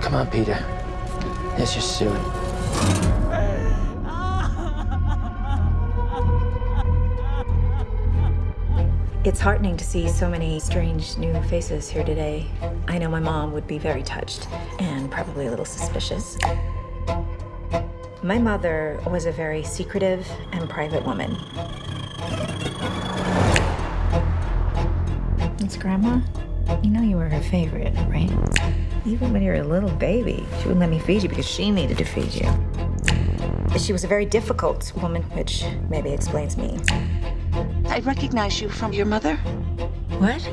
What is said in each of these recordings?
Come on, Peter. It's just soon. It's heartening to see so many strange new faces here today. I know my mom would be very touched and probably a little suspicious. My mother was a very secretive and private woman. It's Grandma. You know you were her favorite, right? Even when you were a little baby, she wouldn't let me feed you because she needed to feed you. She was a very difficult woman, which maybe explains me. I recognize you from your mother. What?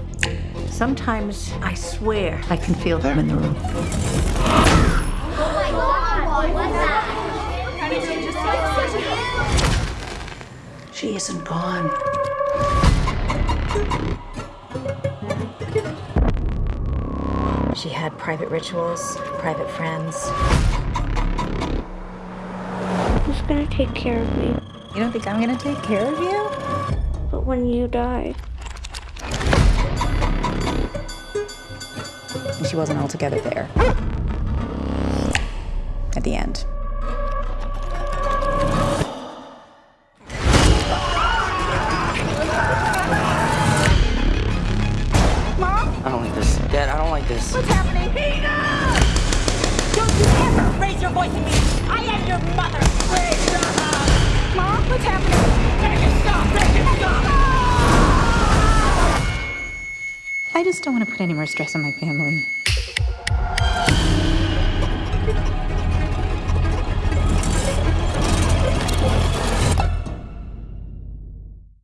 Sometimes I swear I can feel them in the room. Oh my god, what's that? She isn't gone. She had private rituals, private friends. Who's gonna take care of me? You don't think I'm gonna take care of you? But when you die, She wasn't altogether there. At the end. Mom? I don't like this. Dad, I don't like this. What's happening? Peter! Don't you ever raise your voice at me! I am your mother! Peter! Mom, what's happening? Make it stop! Make it stop! I just don't want to put any more stress on my family.